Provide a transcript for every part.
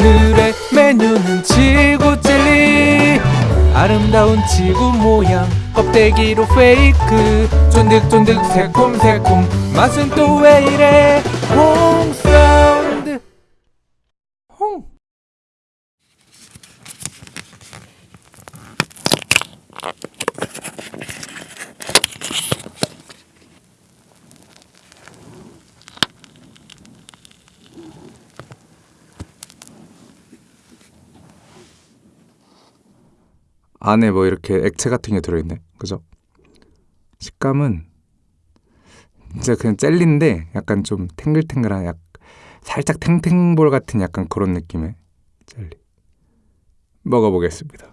오늘의 메뉴는 지구 젤리. 아름다운 지구 모양 껍데기로 페이크. 쫀득쫀득 새콤새콤 맛은 또 왜 이래 홍사운드 홍 안에 뭐 이렇게 액체 같은 게 들어있네. 그죠? 식감은 진짜 그냥 젤리인데 약간 좀 탱글탱글한 약 살짝 탱탱볼 같은 약간 그런 느낌의 젤리. 먹어보겠습니다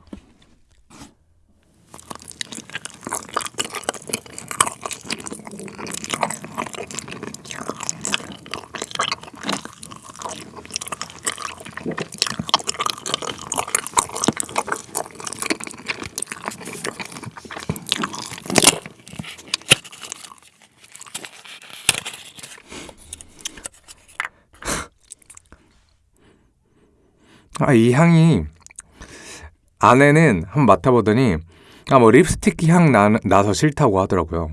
아, 이 향이 안에는 한번 맡아보더니 아, 뭐 립스틱 향 나, 나서 싫다고 하더라고요.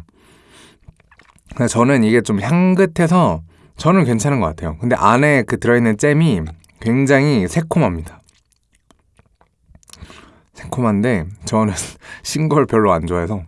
근데 저는 이게 좀 향긋해서 저는 괜찮은 것 같아요. 근데 안에 그 들어있는 잼이 굉장히 새콤합니다. 새콤한데 저는 신 걸 별로 안 좋아해서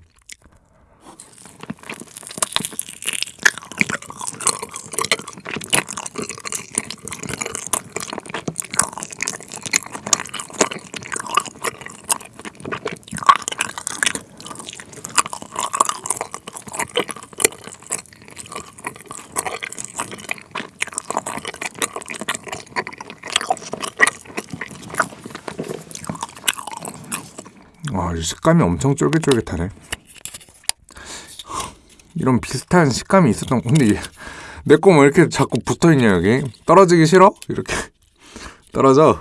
와, 이 식감이 엄청 쫄깃쫄깃하네. 이런 비슷한 식감이 있었던 근데 내거뭐 이렇게 자꾸 붙어있냐 여기 떨어지기 싫어? 이렇게 떨어져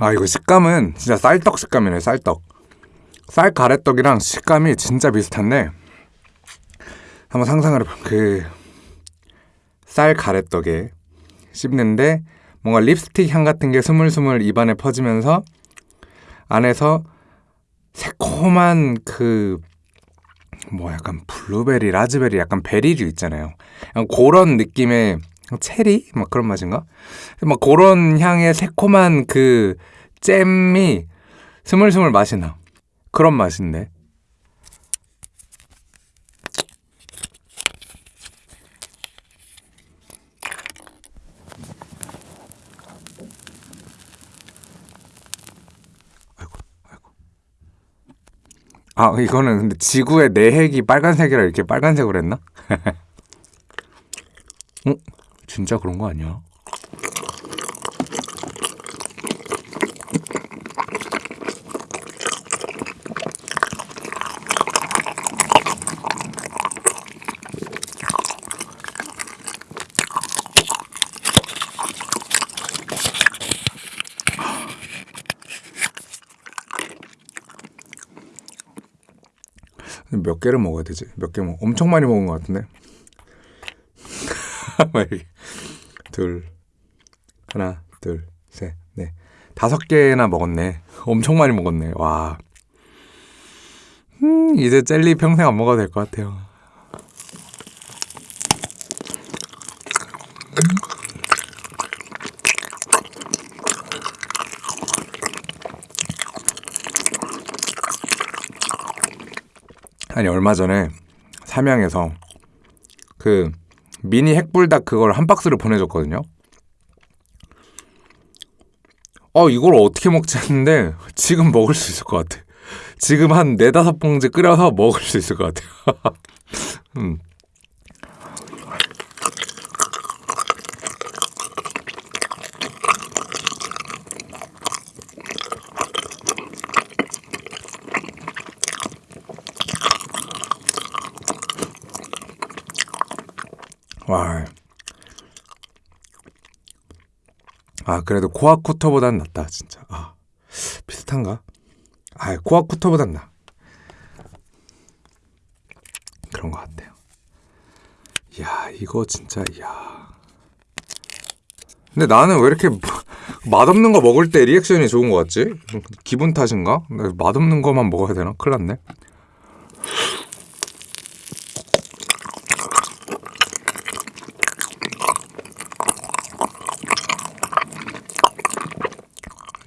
아 이거 식감은 진짜 쌀떡 식감이네 쌀떡 쌀 가래떡이랑 식감이 진짜 비슷한데 한번 상상을 해봐 그 쌀 가래떡에 씹는데 뭔가 립스틱 향 같은 게 스물스물 입안에 퍼지면서 안에서 새콤한 그 뭐 약간 블루베리, 라즈베리 약간 베리류 있잖아요. 그런 느낌의 체리 막 그런 맛인가? 막 그런 향의 새콤한 그 잼이 스물스물 맛이 나. 그런 맛인데. 아, 이거는 근데 지구의 내핵이 빨간색이라 이렇게 빨간색으로 했나? 어? 진짜 그런 거 아니야? 몇 개를 먹어야 되지? 몇 개 먹? 엄청 많이 먹은 것 같은데. 둘, 하나, 둘, 셋, 넷, 다섯 개나 먹었네. 엄청 많이 먹었네. 와. 음, 이제 젤리 평생 안 먹어도 될 것 같아요. 아니 얼마 전에 삼양에서 그 미니 핵불닭 그걸 한 박스를 보내줬거든요. 어 이걸 어떻게 먹지 했는데 지금 먹을 수 있을 것 같아. 지금 한 네다섯 봉지 끓여서 먹을 수 있을 것 같아요. 음. 와. 아 그래도 코아쿠토보단 낫다 진짜. 아 비슷한가? 아 코아쿠토보단 나. 그런 것 같아요. 야 이거 진짜 야. 근데 나는 왜 이렇게 맛없는 거 먹을 때 리액션이 좋은 것 같지? 기분 탓인가? 나 맛없는 거만 먹어야 되나? 큰일 났네.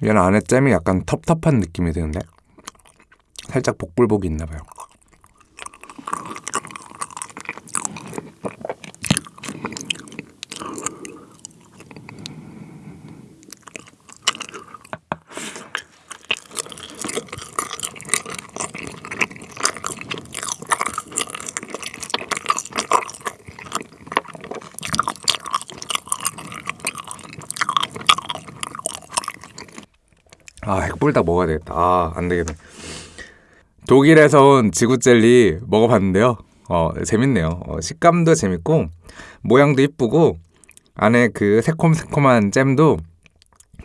얘는 안에 잼이 약간 텁텁한 느낌이 드는데 살짝 복불복이 있나 봐요. 아 핵불닭 먹어야 되겠다. 아 안 되겠네. 독일에서 온 지구 젤리 먹어봤는데요. 어 재밌네요. 어, 식감도 재밌고 모양도 이쁘고 안에 그 새콤새콤한 잼도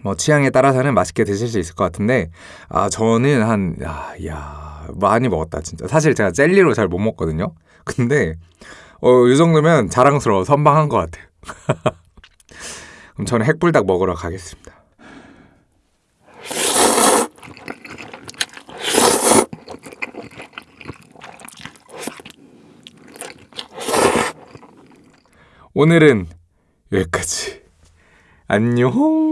뭐 취향에 따라서는 맛있게 드실 수 있을 것 같은데 아 저는 한 야, 야 많이 먹었다 진짜. 사실 제가 젤리로 잘 못 먹거든요. 근데 어, 이 정도면 자랑스러워 선방한 것 같아요. 그럼 저는 핵불닭 먹으러 가겠습니다. 오늘은 여기까지. 안녕.